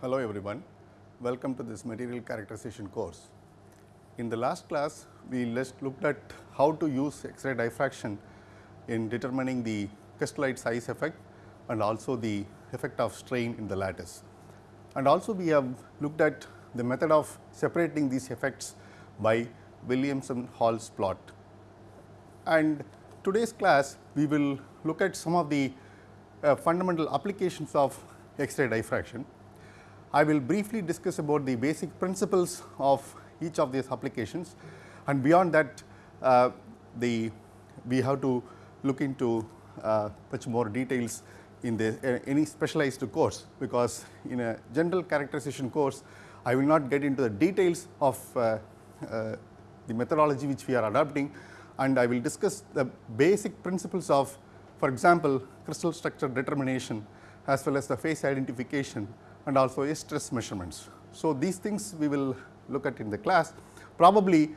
Hello everyone, welcome to this material characterization course. In the last class, we looked at how to use X-ray diffraction in determining the crystallite size effect and also the effect of strain in the lattice. And also we have looked at the method of separating these effects by Williamson-Hall's plot. And today's class, we will look at some of the uh, fundamental applications of X-ray diffraction. I will briefly discuss about the basic principles of each of these applications. And beyond that uh, the we have to look into uh, much more details in the uh, any specialized course because in a general characterization course I will not get into the details of uh, uh, the methodology which we are adopting. And I will discuss the basic principles of for example, crystal structure determination as well as the phase identification and also a stress measurements. So, these things we will look at in the class. Probably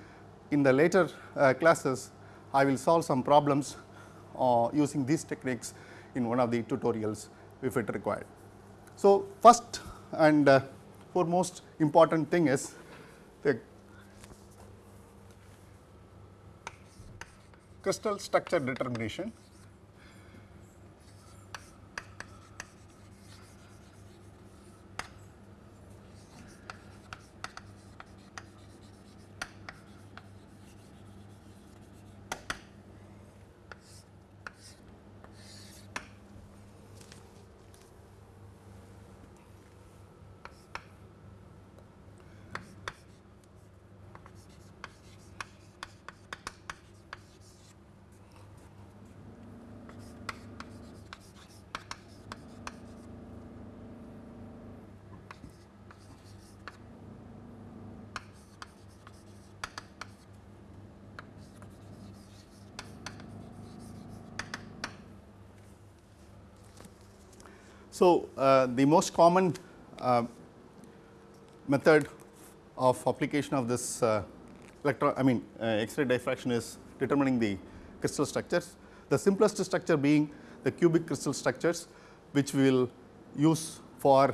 in the later uh, classes, I will solve some problems uh, using these techniques in one of the tutorials if it required. So, first and uh, foremost important thing is the crystal structure determination So, uh, the most common uh, method of application of this uh, electron I mean uh, X-ray diffraction is determining the crystal structures. The simplest structure being the cubic crystal structures which we will use for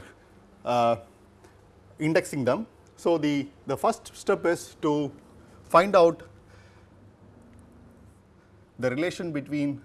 uh, indexing them. So, the, the first step is to find out the relation between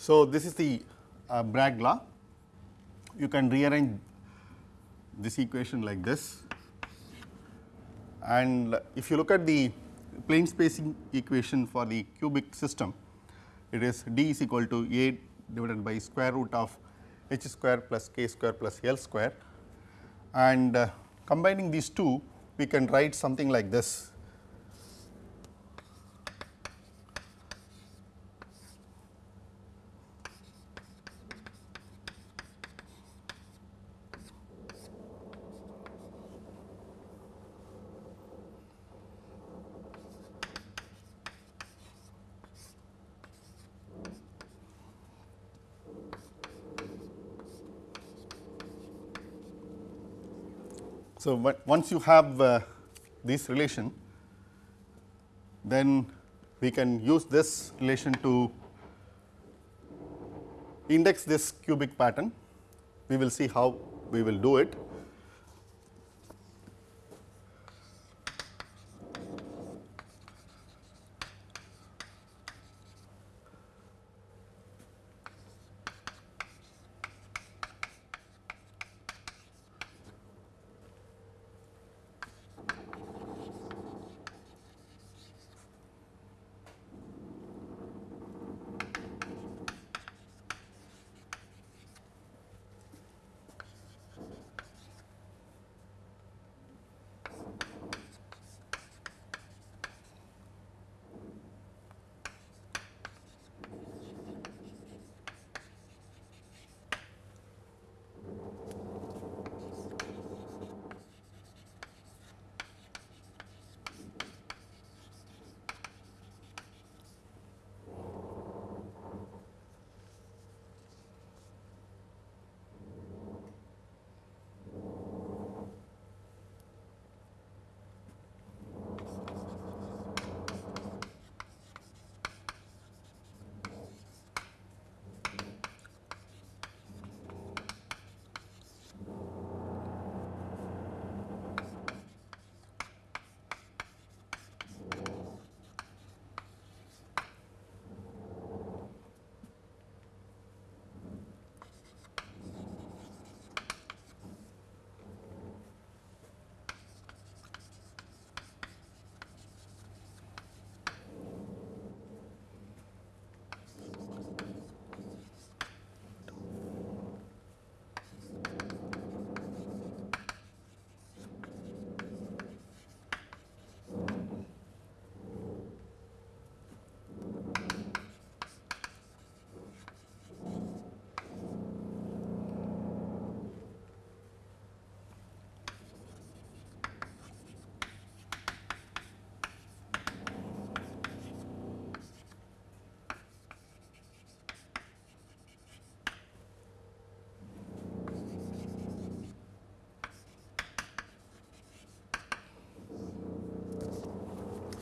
So, this is the uh, Bragg law. You can rearrange this equation like this. And if you look at the plane spacing equation for the cubic system, it is d is equal to a divided by square root of h square plus k square plus l square. And uh, combining these two we can write something like this So, once you have uh, this relation, then we can use this relation to index this cubic pattern. We will see how we will do it.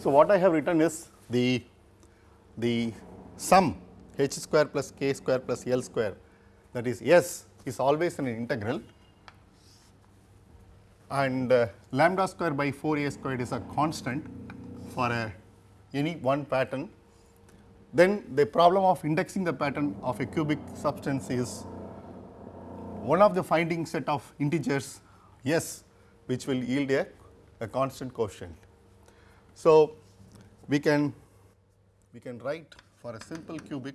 So, what I have written is the, the sum h square plus k square plus L square that is S is always an integral and uh, lambda square by 4 a squared is a constant for a any one pattern, then the problem of indexing the pattern of a cubic substance is one of the finding set of integers s which will yield a, a constant quotient. So, we can we can write for a simple cubic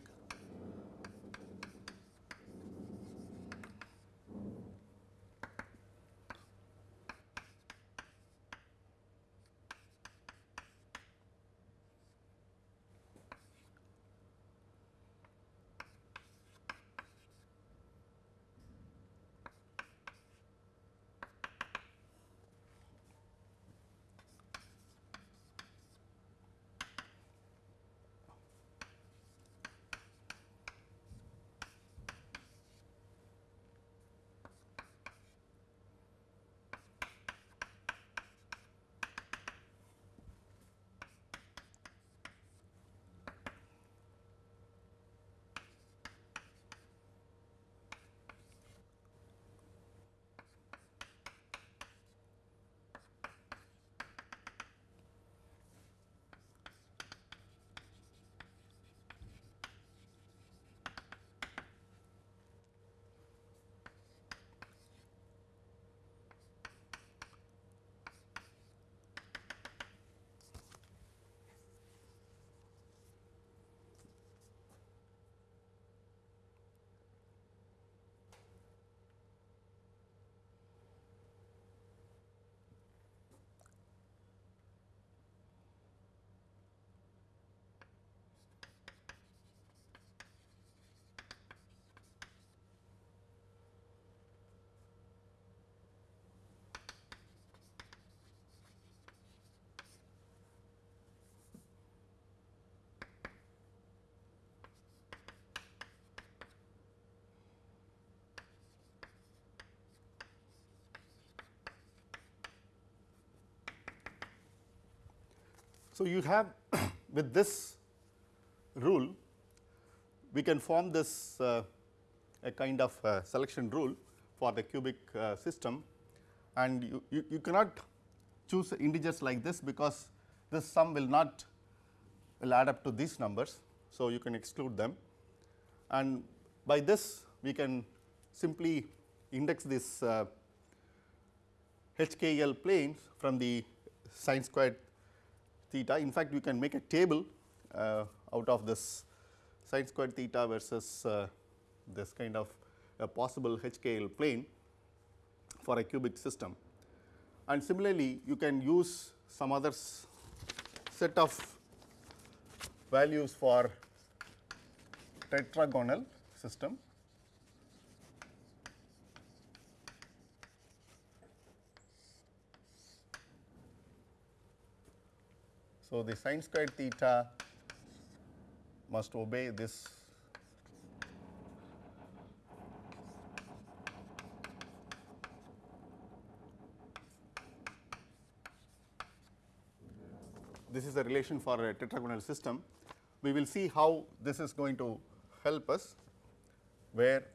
So, you have with this rule we can form this uh, a kind of uh, selection rule for the cubic uh, system and you, you, you, cannot choose integers like this because this sum will not will add up to these numbers. So, you can exclude them and by this we can simply index this uh, HKL planes from the sine squared theta. In fact, we can make a table uh, out of this sine squared theta versus uh, this kind of a possible HKL plane for a cubic system. And similarly, you can use some other set of values for tetragonal system So, the sine squared theta must obey this this is a relation for a tetragonal system. We will see how this is going to help us where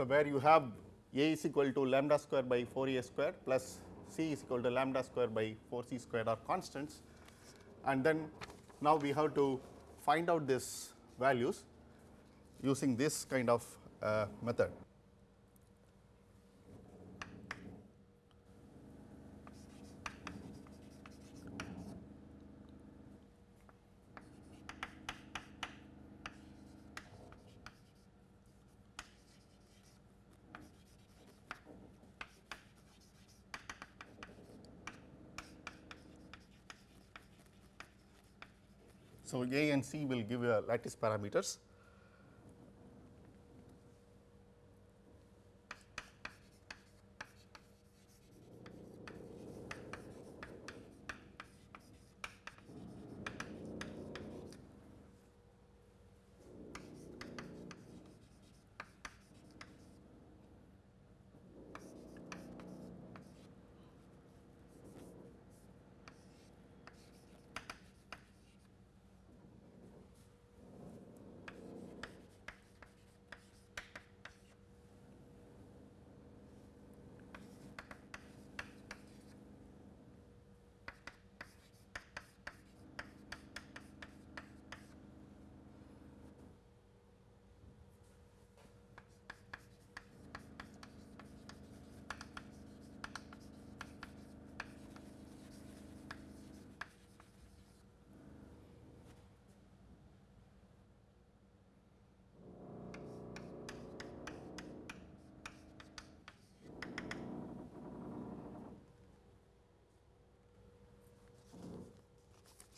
So, where you have a is equal to lambda square by 4 a square plus c is equal to lambda square by 4 c square are constants and then now we have to find out these values using this kind of uh, method. So, A and C will give a lattice parameters.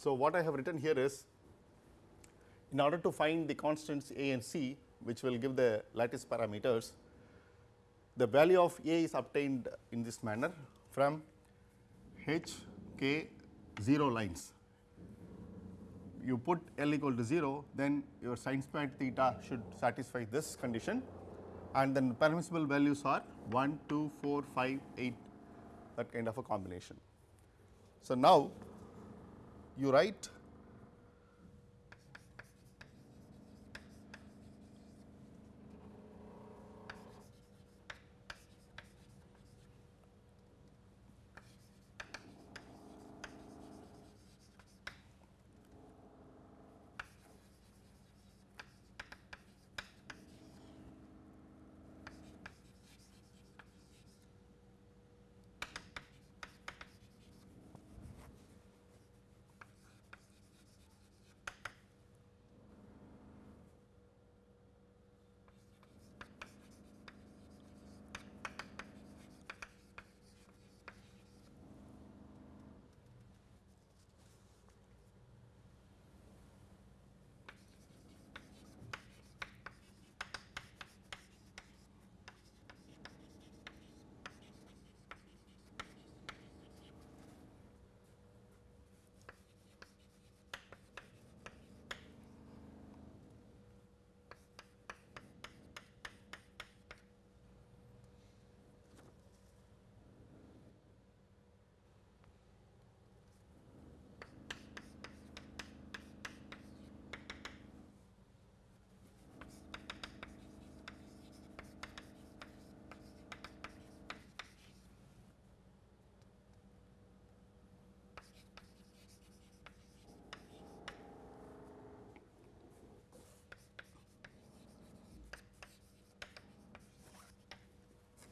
So, what I have written here is in order to find the constants A and C which will give the lattice parameters, the value of A is obtained in this manner from H k 0 lines. You put L equal to 0 then your sin squared theta should satisfy this condition and then permissible values are 1, 2, 4, 5, 8 that kind of a combination. So, now you write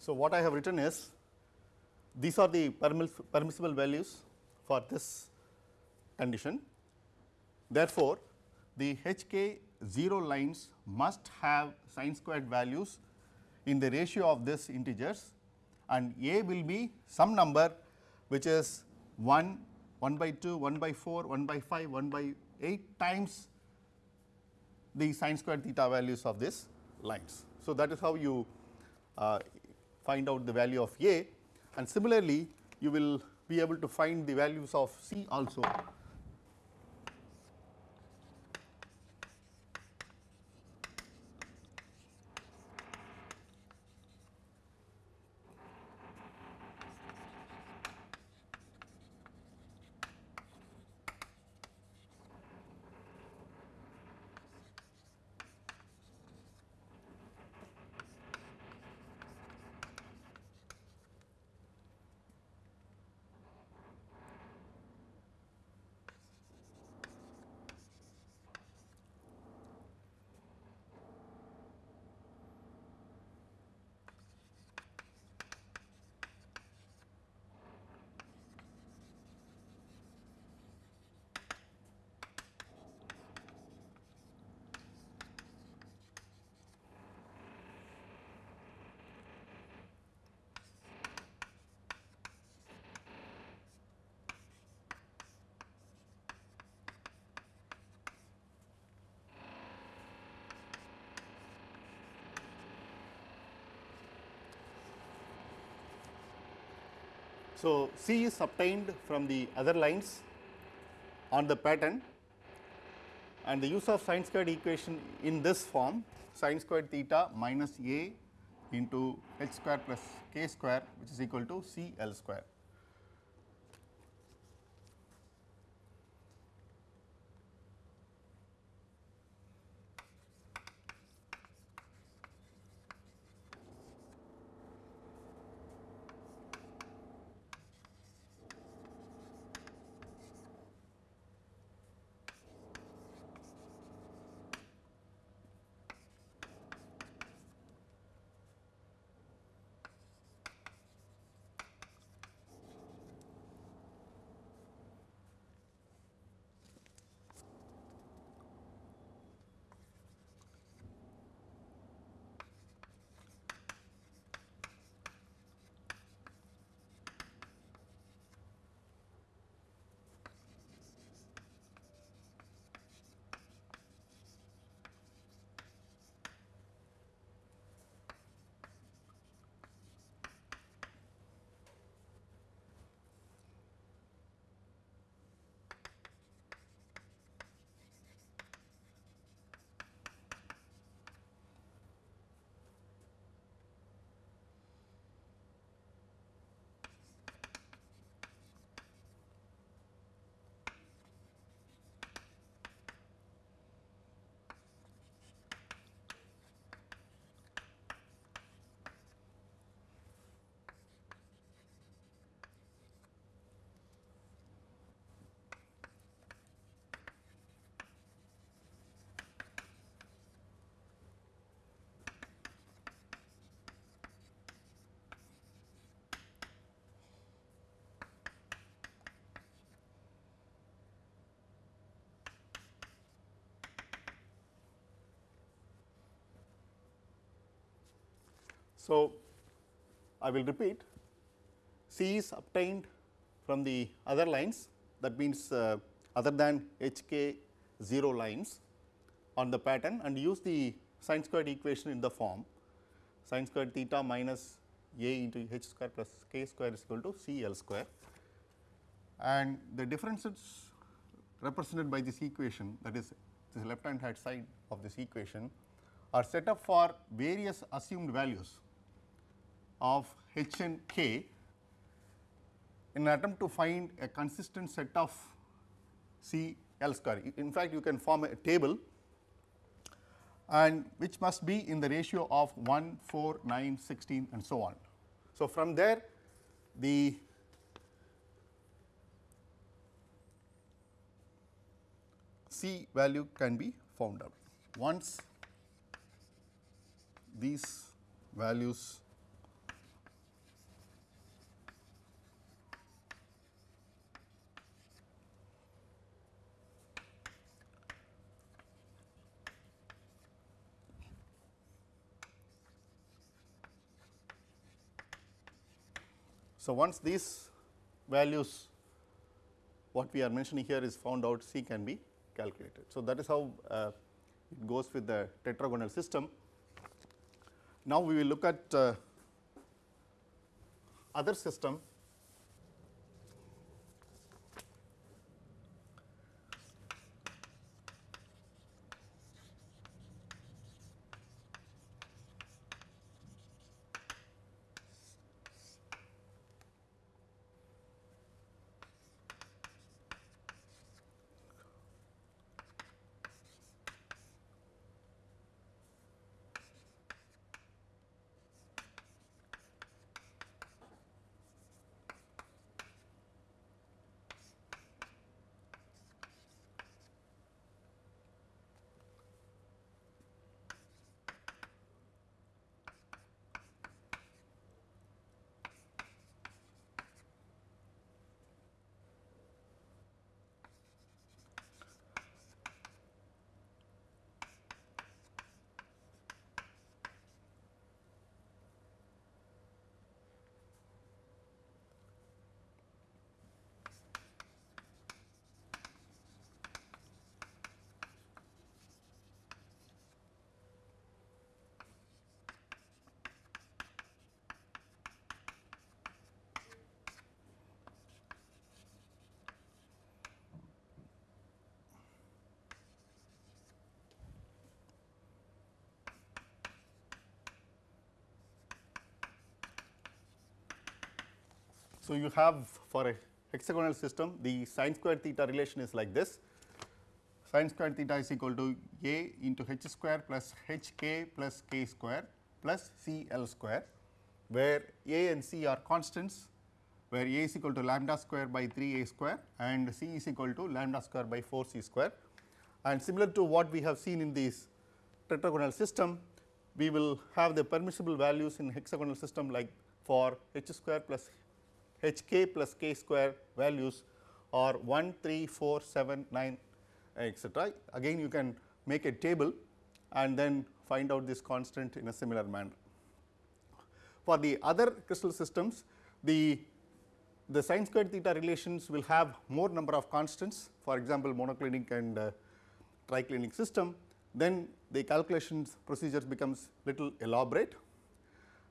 So, what I have written is these are the permissible values for this condition. Therefore, the h k 0 lines must have sin squared values in the ratio of this integers and a will be some number which is 1, 1 by 2, 1 by 4, 1 by 5, 1 by 8 times the sin squared theta values of these lines. So, that is how you uh, find out the value of A and similarly you will be able to find the values of C also So, C is obtained from the other lines on the pattern and the use of sine squared equation in this form sine squared theta minus a into h square plus k square which is equal to C L square. So, I will repeat. C is obtained from the other lines. That means uh, other than h k 0 lines on the pattern and use the sine squared equation in the form. Sine squared theta minus a into h square plus k square is equal to C L square. And the differences represented by this equation that is this left hand side of this equation are set up for various assumed values of h and k in an attempt to find a consistent set of C L square. In fact, you can form a table and which must be in the ratio of 1, 4, 9, 16 and so on. So, from there the C value can be found out. Once these values So, once these values what we are mentioning here is found out C can be calculated. So, that is how uh, it goes with the tetragonal system. Now, we will look at uh, other system So, you have for a hexagonal system the sine square theta relation is like this sine square theta is equal to a into h square plus h k plus k square plus c l square where a and c are constants where a is equal to lambda square by 3 a square and c is equal to lambda square by 4 c square. And similar to what we have seen in this tetragonal system, we will have the permissible values in hexagonal system like for h square plus h k plus k square values are 1, 3, 4, 7, 9 etc. Again you can make a table and then find out this constant in a similar manner. For the other crystal systems, the the sine square theta relations will have more number of constants for example, monoclinic and uh, triclinic system then the calculations procedures becomes little elaborate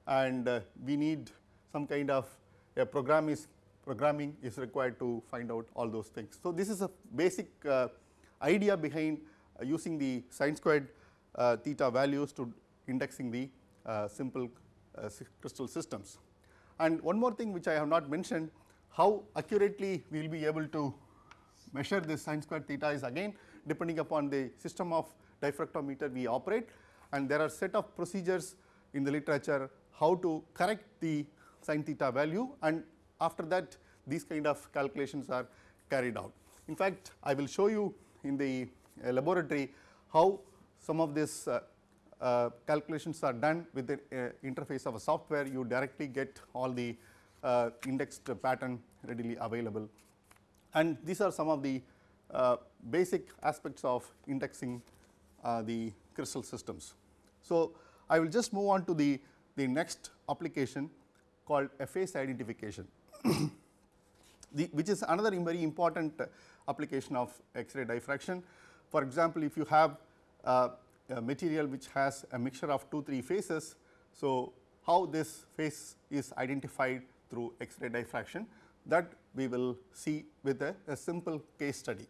and uh, we need some kind of a program is programming is required to find out all those things. So, this is a basic uh, idea behind uh, using the sine squared uh, theta values to indexing the uh, simple uh, crystal systems. And one more thing which I have not mentioned how accurately we will be able to measure this sine squared theta is again depending upon the system of diffractometer we operate and there are set of procedures in the literature how to correct the sin theta value and after that these kind of calculations are carried out. In fact, I will show you in the uh, laboratory how some of these uh, uh, calculations are done with the uh, interface of a software you directly get all the uh, indexed pattern readily available and these are some of the uh, basic aspects of indexing the crystal systems. So, I will just move on to the, the next application called a phase identification, the, which is another very important application of X-ray diffraction. For example, if you have uh, a material which has a mixture of 2 3 phases. So, how this phase is identified through X-ray diffraction that we will see with a, a simple case study.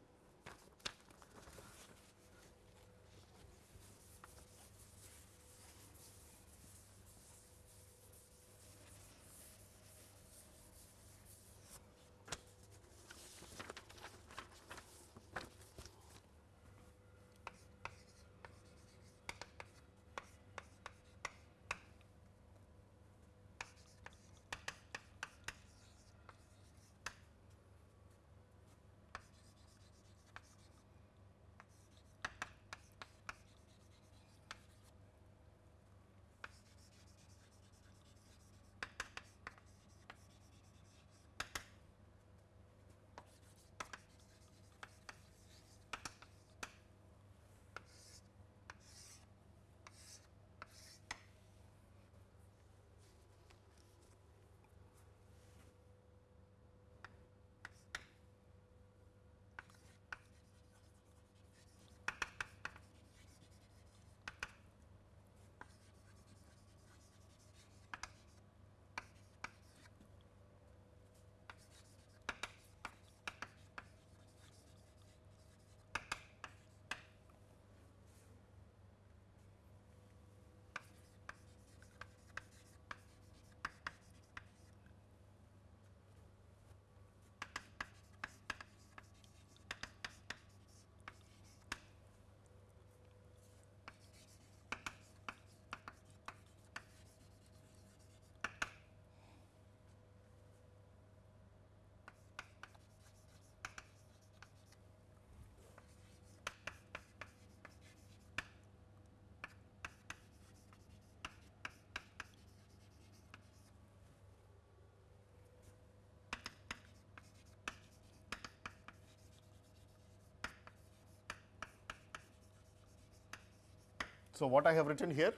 So, what I have written here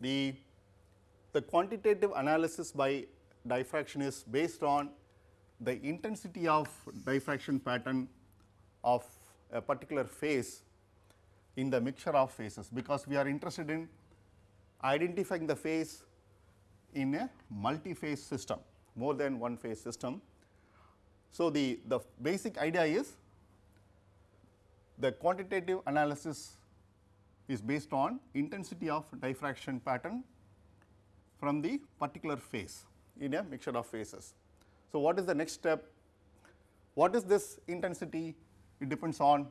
the, the quantitative analysis by diffraction is based on the intensity of diffraction pattern of a particular phase in the mixture of phases, because we are interested in identifying the phase in a multi-phase system more than one phase system. So, the, the basic idea is the quantitative analysis is based on intensity of diffraction pattern from the particular phase in a mixture of phases. So, what is the next step? What is this intensity? It depends on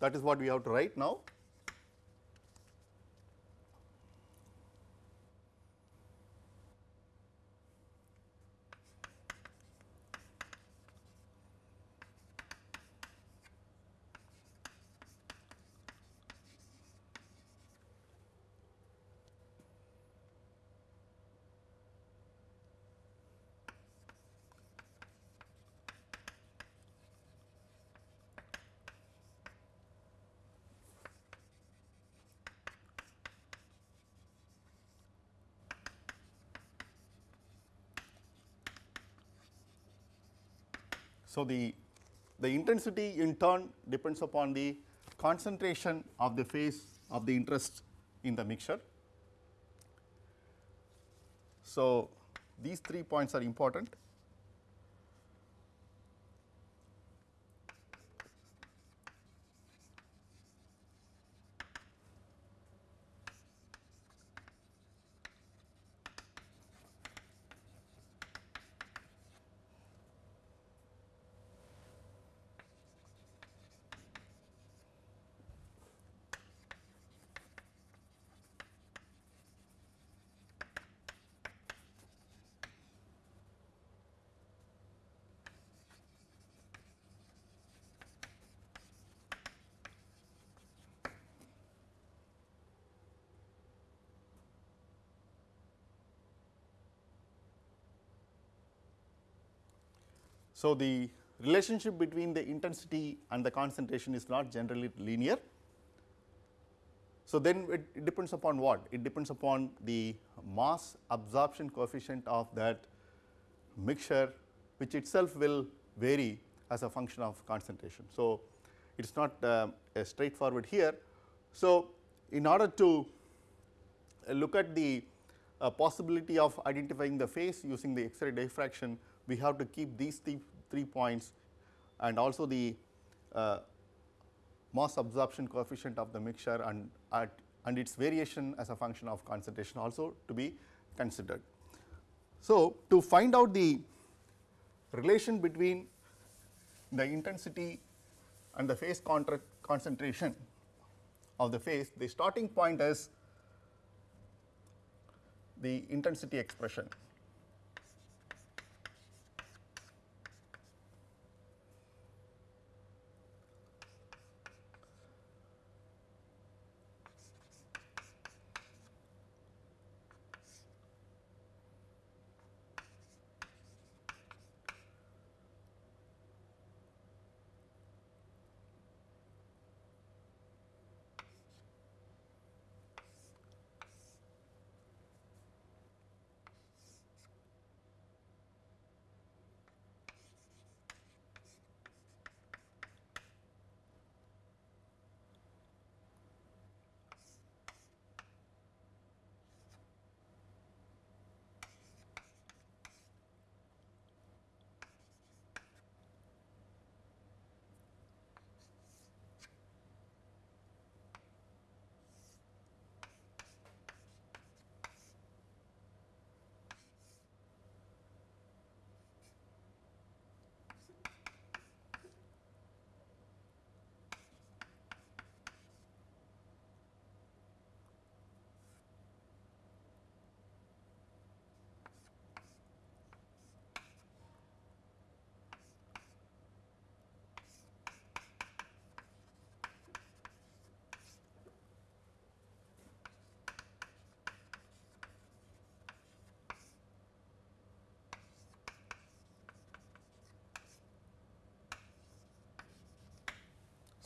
that is what we have to write now. So, the, the intensity in turn depends upon the concentration of the phase of the interest in the mixture. So, these three points are important. So, the relationship between the intensity and the concentration is not generally linear. So, then it, it, depends upon what? It depends upon the mass absorption coefficient of that mixture which itself will vary as a function of concentration. So, it is not uh, straightforward here. So, in order to look at the uh, possibility of identifying the phase using the X-ray diffraction, we have to keep these three, three points and also the uh, mass absorption coefficient of the mixture and at and its variation as a function of concentration also to be considered. So, to find out the relation between the intensity and the phase concentration of the phase, the starting point is the intensity expression.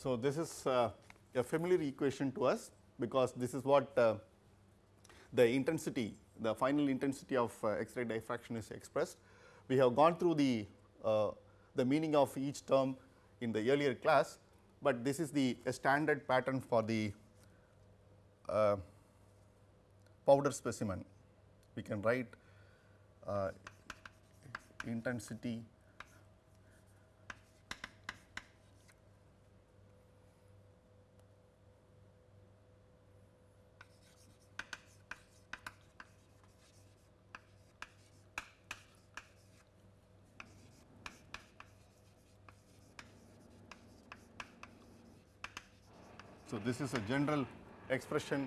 So, this is uh, a familiar equation to us because this is what uh, the intensity the final intensity of uh, X-ray diffraction is expressed. We have gone through the uh, the meaning of each term in the earlier class, but this is the standard pattern for the uh, powder specimen. We can write uh, intensity So, this is a general expression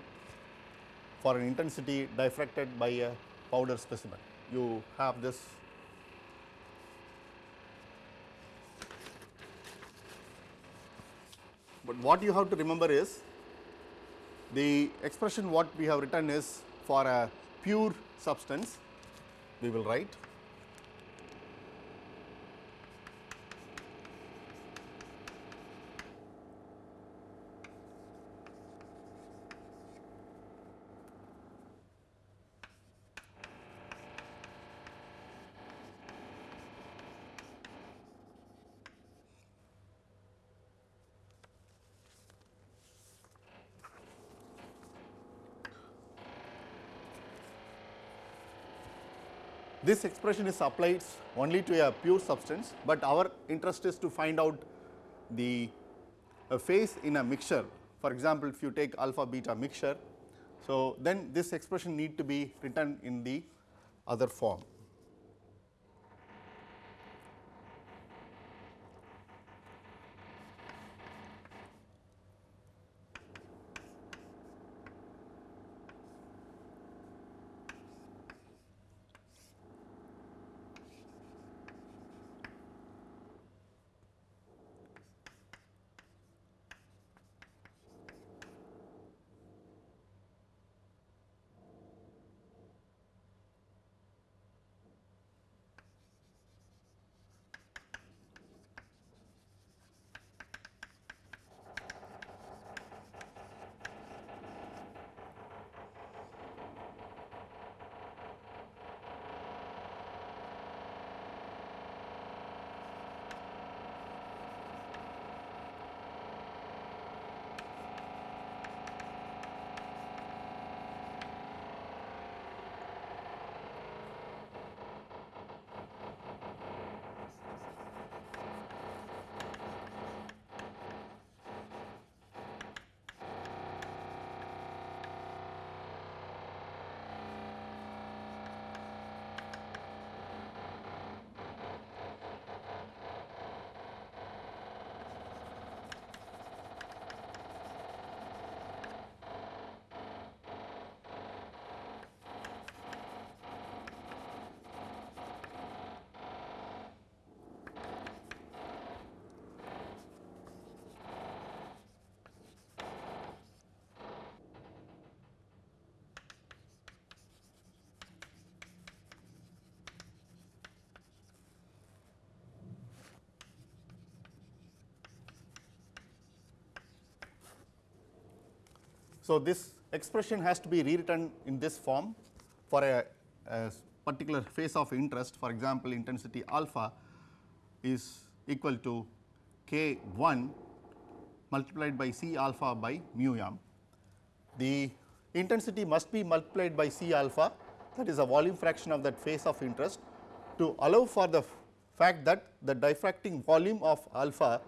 for an intensity diffracted by a powder specimen. You have this but what you have to remember is the expression what we have written is for a pure substance we will write This expression is applied only to a pure substance, but our interest is to find out the a phase in a mixture. For example, if you take alpha beta mixture, so then this expression need to be written in the other form. So, this expression has to be rewritten in this form for a, a particular phase of interest for example, intensity alpha is equal to k 1 multiplied by C alpha by mu m. The intensity must be multiplied by C alpha that is a volume fraction of that phase of interest to allow for the fact that the diffracting volume of alpha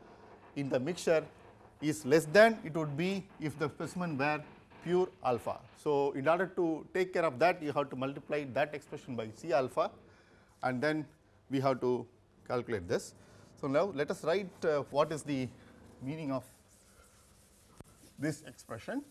in the mixture is less than it would be if the specimen were pure alpha. So, in order to take care of that you have to multiply that expression by C alpha and then we have to calculate this. So, now let us write uh, what is the meaning of this expression.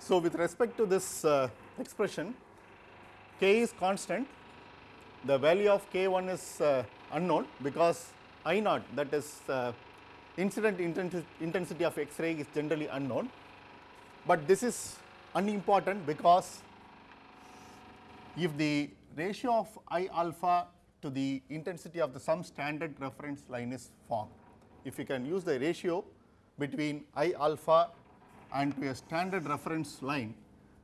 So, with respect to this uh, expression k is constant the value of k1 is uh, unknown because I naught that is uh, incident intensi- intensity of X-ray is generally unknown, but this is unimportant because if the ratio of I alpha to the intensity of the some standard reference line is formed, if you can use the ratio between I alpha and to a standard reference line,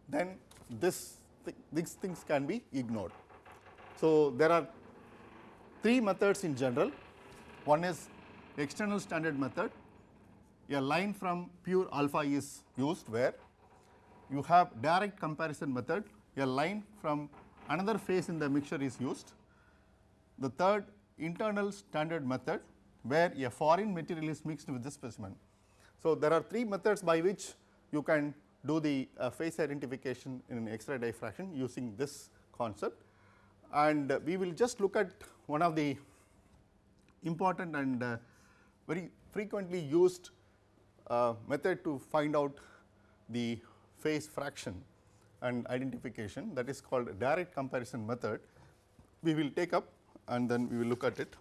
then this th these things can be ignored. So, there are three methods in general. One is external standard method. A line from pure alpha is used where you have direct comparison method. A line from another phase in the mixture is used. The third internal standard method where a foreign material is mixed with the specimen. So, there are three methods by which you can do the uh, phase identification in X-ray diffraction using this concept and uh, we will just look at one of the important and uh, very frequently used uh, method to find out the phase fraction and identification that is called direct comparison method. We will take up and then we will look at it.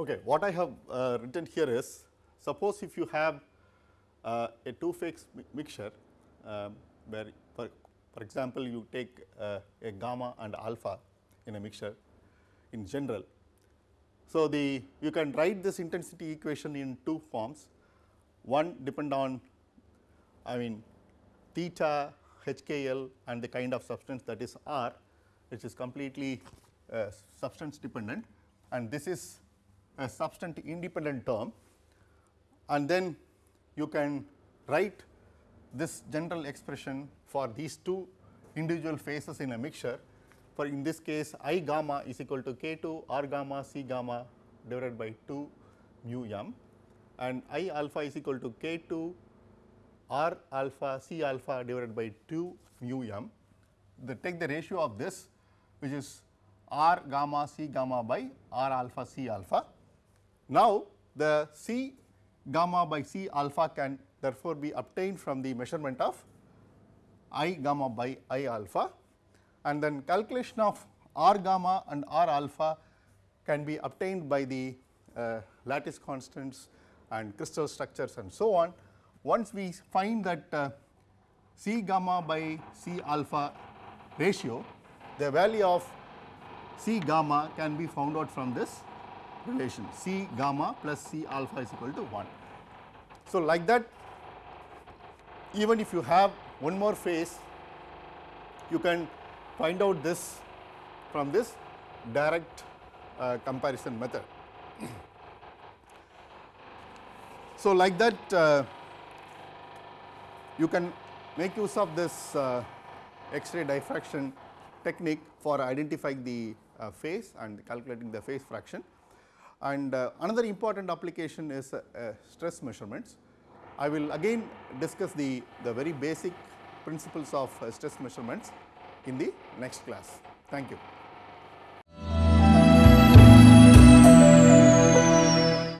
Okay, what I have uh, written here is suppose if you have uh, a two phase mi mixture um, where for, for example, you take uh, a gamma and alpha in a mixture in general. So, the you can write this intensity equation in two forms one depend on I mean theta HKL and the kind of substance that is R which is completely uh, substance dependent and this is a substance independent term and then you can write this general expression for these two individual phases in a mixture for in this case I gamma is equal to k 2 R gamma C gamma divided by 2 mu m and I alpha is equal to k 2 R alpha C alpha divided by 2 mu m. The take the ratio of this which is R gamma C gamma by R alpha C alpha. Now, the C gamma by C alpha can therefore be obtained from the measurement of I gamma by I alpha and then calculation of R gamma and R alpha can be obtained by the uh, lattice constants and crystal structures and so on. Once we find that uh, C gamma by C alpha ratio, the value of C gamma can be found out from this relation C gamma plus C alpha is equal to 1. So, like that even if you have one more phase, you can find out this from this direct uh, comparison method. so, like that uh, you can make use of this uh, X-ray diffraction technique for identifying the uh, phase and calculating the phase fraction. And uh, another important application is uh, stress measurements. I will again discuss the, the very basic principles of stress measurements in the next class. Thank you.